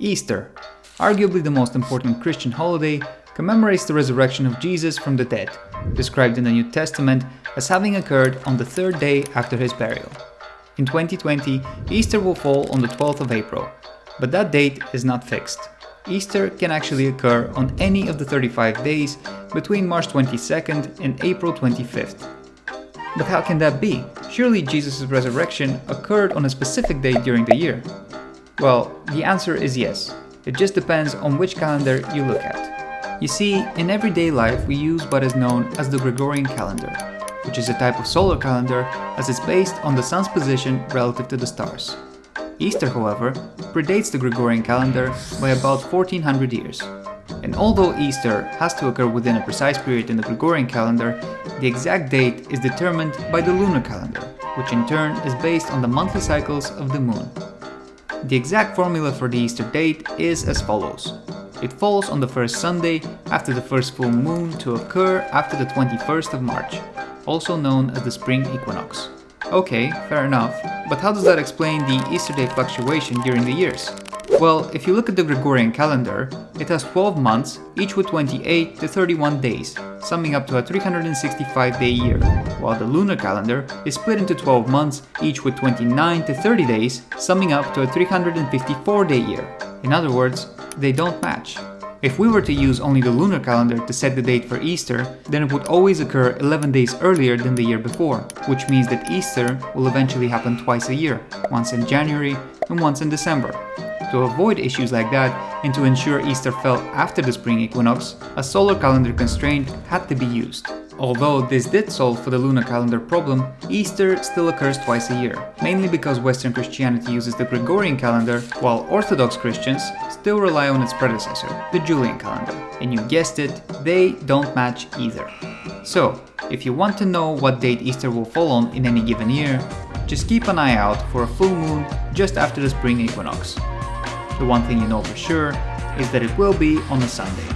Easter, arguably the most important Christian holiday, commemorates the resurrection of Jesus from the dead, described in the New Testament as having occurred on the third day after his burial. In 2020, Easter will fall on the 12th of April, but that date is not fixed. Easter can actually occur on any of the 35 days between March 22nd and April 25th. But how can that be? Surely Jesus' resurrection occurred on a specific day during the year. Well, the answer is yes. It just depends on which calendar you look at. You see, in everyday life we use what is known as the Gregorian calendar, which is a type of solar calendar as it's based on the sun's position relative to the stars. Easter, however, predates the Gregorian calendar by about 1400 years. And although Easter has to occur within a precise period in the Gregorian calendar, the exact date is determined by the lunar calendar, which in turn is based on the monthly cycles of the moon. The exact formula for the Easter date is as follows. It falls on the first Sunday after the first full moon to occur after the 21st of March, also known as the spring equinox. Okay, fair enough, but how does that explain the Easter day fluctuation during the years? Well, if you look at the Gregorian calendar, it has 12 months, each with 28 to 31 days, summing up to a 365 day year, while the lunar calendar is split into 12 months, each with 29 to 30 days, summing up to a 354 day year. In other words, they don't match. If we were to use only the lunar calendar to set the date for Easter, then it would always occur 11 days earlier than the year before, which means that Easter will eventually happen twice a year, once in January and once in December. To avoid issues like that and to ensure Easter fell after the spring equinox, a solar calendar constraint had to be used. Although this did solve for the lunar calendar problem, Easter still occurs twice a year, mainly because Western Christianity uses the Gregorian calendar, while Orthodox Christians still rely on its predecessor, the Julian calendar. And you guessed it, they don't match either. So, if you want to know what date Easter will fall on in any given year, just keep an eye out for a full moon just after the spring equinox. The one thing you know for sure is that it will be on a Sunday.